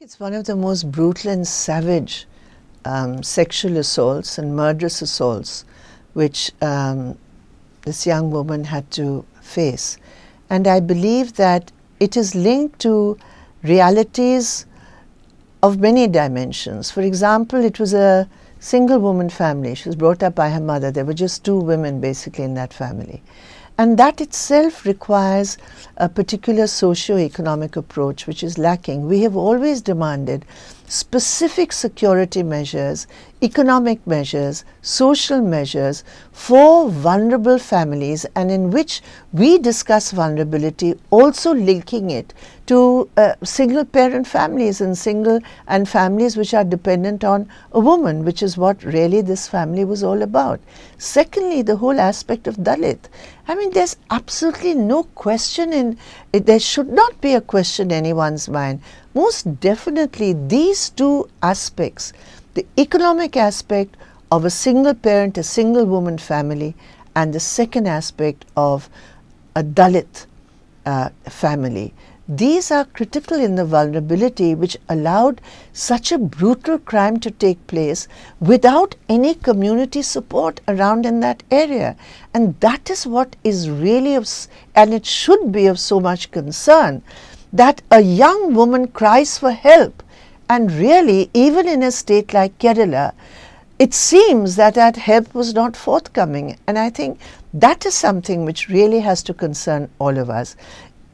It's one of the most brutal and savage um, sexual assaults and murderous assaults which um, this young woman had to face. And I believe that it is linked to realities of many dimensions. For example, it was a single woman family. She was brought up by her mother. There were just two women basically in that family. And that itself requires a particular socio-economic approach which is lacking. We have always demanded specific security measures, economic measures, social measures for vulnerable families and in which we discuss vulnerability also linking it to uh, single parent families and single and families which are dependent on a woman which is what really this family was all about. Secondly, the whole aspect of Dalit. I mean there's absolutely no question in, there should not be a question in anyone's mind most definitely these two aspects, the economic aspect of a single parent, a single woman family and the second aspect of a Dalit uh, family. These are critical in the vulnerability which allowed such a brutal crime to take place without any community support around in that area. And that is what is really of, and it should be of so much concern that a young woman cries for help and really even in a state like Kerala, it seems that that help was not forthcoming and I think that is something which really has to concern all of us.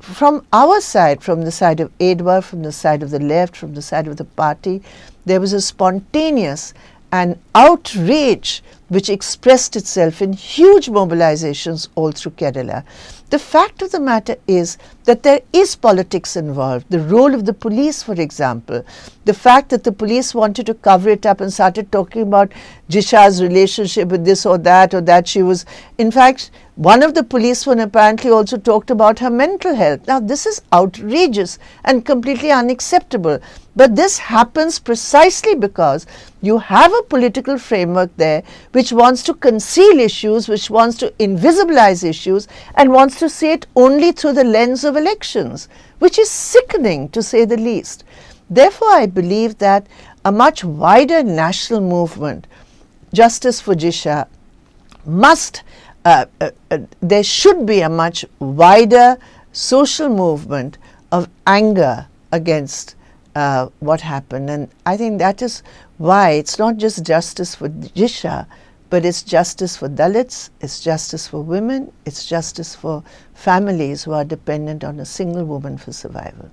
From our side, from the side of AIDWA, from the side of the left, from the side of the party, there was a spontaneous and outrage which expressed itself in huge mobilizations all through Kerala. The fact of the matter is that there is politics involved. The role of the police, for example, the fact that the police wanted to cover it up and started talking about Jisha's relationship with this or that or that she was, in fact, one of the policemen apparently also talked about her mental health. Now, this is outrageous and completely unacceptable. But this happens precisely because you have a political framework there which wants to conceal issues, which wants to invisibilize issues and wants to see it only through the lens of elections, which is sickening to say the least. Therefore, I believe that a much wider national movement, Justice for Jisha, must uh, uh, uh, there should be a much wider social movement of anger against uh, what happened. And I think that is why it's not just justice for Jisha, but it's justice for Dalits, it's justice for women, it's justice for families who are dependent on a single woman for survival.